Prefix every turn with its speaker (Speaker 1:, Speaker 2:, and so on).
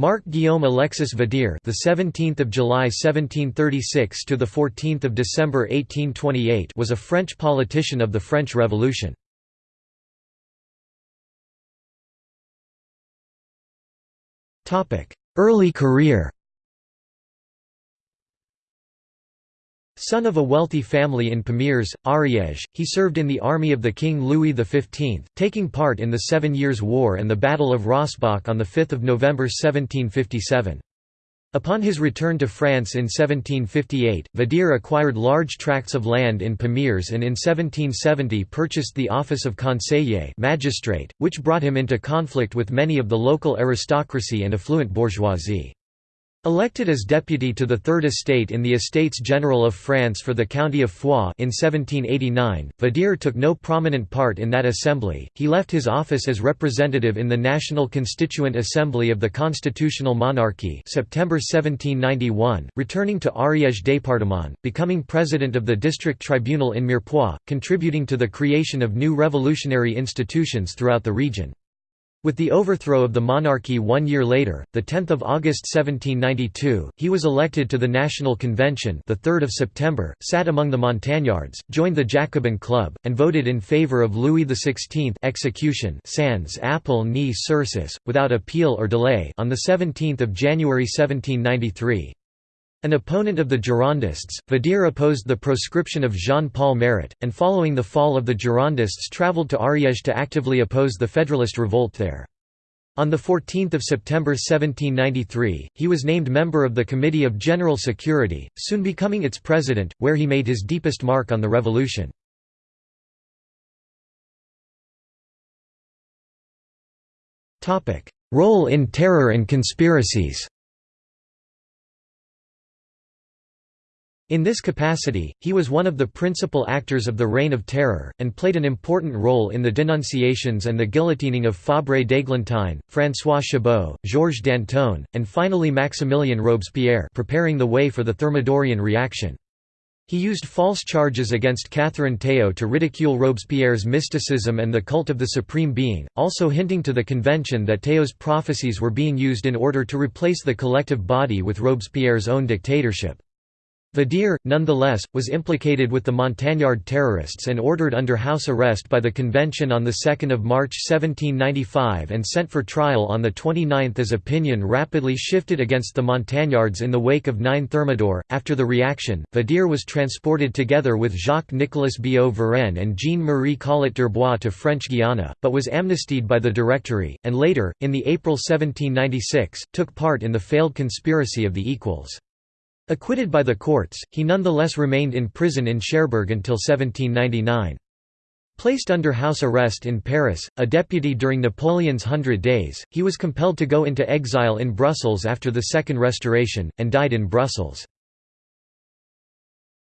Speaker 1: Marc Guillaume Alexis Vadier, the 17th of July 1736 to the 14th of December 1828, was a French politician of the French Revolution. Topic: Early career. Son of a wealthy family in Pamiers, Ariège, he served in the army of the King Louis XV, taking part in the Seven Years' War and the Battle of Rossbach on 5 November 1757. Upon his return to France in 1758, Vadier acquired large tracts of land in Pamiers and in 1770 purchased the office of conseiller magistrate, which brought him into conflict with many of the local aristocracy and affluent bourgeoisie. Elected as deputy to the Third Estate in the Estates General of France for the county of Foix in 1789, Vadier took no prominent part in that assembly. He left his office as representative in the National Constituent Assembly of the Constitutional Monarchy, September 1791, returning to Ariège département, becoming president of the district tribunal in Mirepoix, contributing to the creation of new revolutionary institutions throughout the region. With the overthrow of the monarchy one year later, 10 August 1792, he was elected to the National Convention the 3rd of September, sat among the Montagnards, joined the Jacobin Club, and voted in favour of Louis XVI execution sans appel ni sursis, without appeal or delay on 17 January 1793. An opponent of the Girondists, Vadier opposed the proscription of Jean-Paul Marat, and following the fall of the Girondists travelled to Ariège to actively oppose the Federalist revolt there. On 14 September 1793, he was named member of the Committee of General Security, soon becoming its president, where he made his deepest mark on the revolution. Role in terror and conspiracies In this capacity, he was one of the principal actors of the Reign of Terror, and played an important role in the denunciations and the guillotining of Fabre d'Églantine, François Chabot, Georges Danton, and finally Maximilien Robespierre preparing the way for the Thermidorian reaction. He used false charges against Catherine Théot to ridicule Robespierre's mysticism and the cult of the Supreme Being, also hinting to the convention that Théot's prophecies were being used in order to replace the collective body with Robespierre's own dictatorship. Vadier, nonetheless, was implicated with the Montagnard terrorists and ordered under house arrest by the convention on 2 March 1795 and sent for trial on 29 as opinion rapidly shifted against the Montagnards in the wake of 9 Thermidor. After the reaction, Vadier was transported together with Jacques-Nicolas Billaud Varenne and Jean-Marie Collot d'Herbois to French Guiana, but was amnestied by the Directory, and later, in the April 1796, took part in the failed conspiracy of the Equals. Acquitted by the courts, he nonetheless remained in prison in Cherbourg until 1799. Placed under house arrest in Paris, a deputy during Napoleon's Hundred Days, he was compelled to go into exile in Brussels after the Second Restoration, and died in Brussels.